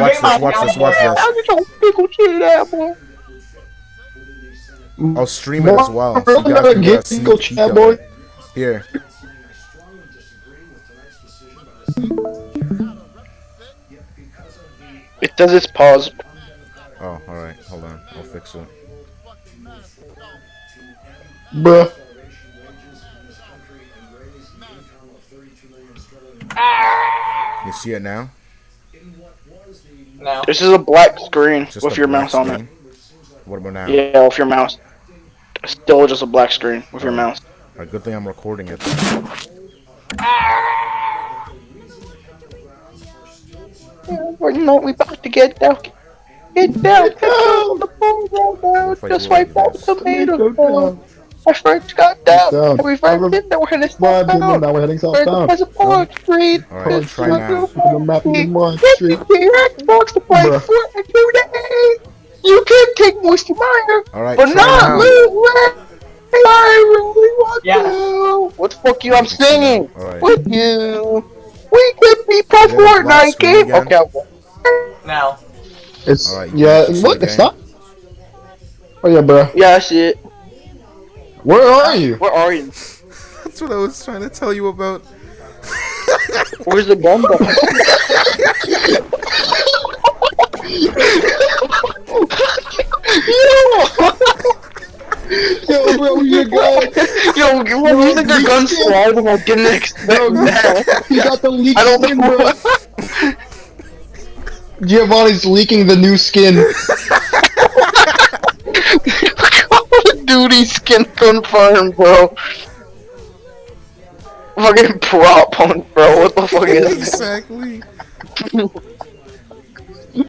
watch this, watch this, watch this. I'll get your pickle shit out, boy. I'll stream it as well. So you guys can get get a sneak peek Chat, of boy. it. Here. It does its pause. Oh, alright. Hold on. I'll fix it. Bruh. You see it now? No. This is a black screen Just with your black mouse on it. What about now? Yeah, with your mouse. Still just a black screen with your Oh. mouse. Alright, good thing I'm recording it. We're not we about to get down. Get down, get down, the ball down, down. Just do it wipe like out this. the tomato. Go down. My friends got down. Down. And we found it. Now we're heading Slide, dude, southbound. now we're heading We're southbound. There's a park street. Alright, There's try a now. Look at the map of the Mark Get Street. your Xbox to play Bruh. Fortnite today. You can take Moisty Mire, Alright, but try not now. Lil Ray. I really want Yeah. to. What the fuck you? I'm singing Alright. with you. We could be pro Yeah, the black Fortnite screen game. again. Okay. okay. No. It's Alright, yeah. you see What? the It's game? not. Oh yeah, bruh. Yeah, I see it. Where are you? Where are you? That's what I was trying to tell you about. Where's the bomb? though? Yo, bro, where you going? Yo, you want you think your gun's sliding? I didn't expect that. You got the leak I don't skin, know. bro. Giovanni's leaking the new skin. Call of Duty skin confirmed, bro. Fucking prop on, bro. What the fuck is that? exactly.